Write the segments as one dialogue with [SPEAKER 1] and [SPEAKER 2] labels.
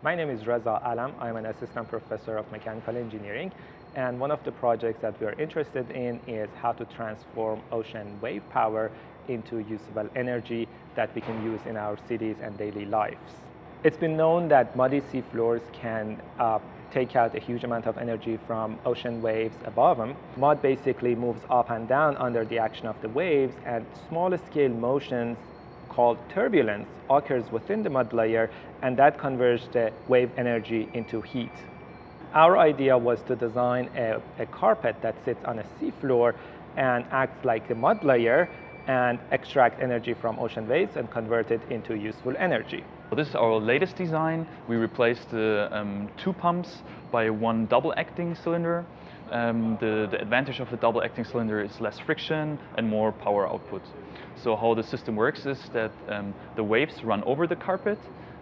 [SPEAKER 1] My name is Reza Alam. I'm an assistant professor of mechanical engineering. And one of the projects that we are interested in is how to transform ocean wave power into usable energy that we can use in our cities and daily lives. It's been known that muddy sea floors can uh, take out a huge amount of energy from ocean waves above them. Mud basically moves up and down under the action of the waves and small scale motions called turbulence occurs within the mud layer and that converts the wave energy into heat. Our idea was to design a, a carpet that sits on a seafloor and acts like a mud layer and extract energy from ocean waves and convert it into useful energy.
[SPEAKER 2] This is our latest design. We replaced the um, two pumps by one double acting cylinder. Um, the, the, advantage of a double acting cylinder is less friction and more power output. So how the system works is that um, the waves run over the carpet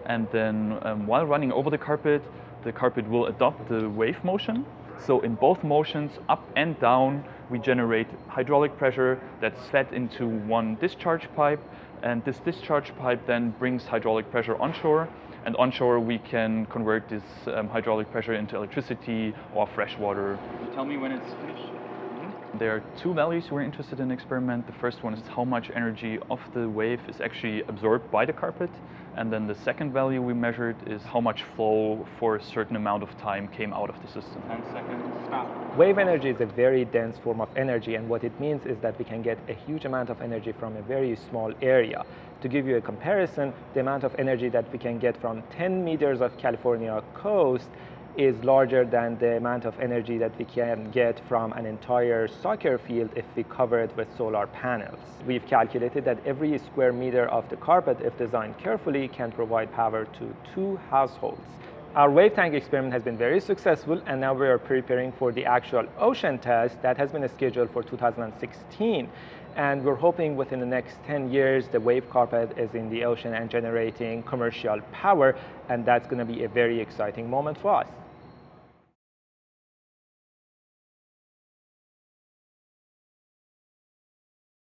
[SPEAKER 2] and then um, while running over the carpet, the carpet will adopt the wave motion. So in both motions, up and down, we generate hydraulic pressure that's fed into one discharge pipe and this discharge pipe then brings hydraulic pressure onshore and onshore, we can convert this um, hydraulic pressure into electricity or fresh water.
[SPEAKER 3] Tell me when it's finished.
[SPEAKER 2] There are two values we're interested in experiment. The first one is how much energy of the wave is actually absorbed by the carpet. And then the second value we measured is how much flow for a certain amount of time came out of the system.
[SPEAKER 3] 10 seconds, stop.
[SPEAKER 1] Wave energy is a very dense form of energy and what it means is that we can get a huge amount of energy from a very small area. To give you a comparison, the amount of energy that we can get from 10 meters of California coast is larger than the amount of energy that we can get from an entire soccer field if we cover it with solar panels. We've calculated that every square meter of the carpet, if designed carefully, can provide power to two households. Our wave tank experiment has been very successful and now we are preparing for the actual ocean test that has been scheduled for 2016. And we're hoping within the next 10 years, the wave carpet is in the ocean and generating commercial power. And that's going to be a very exciting moment for us.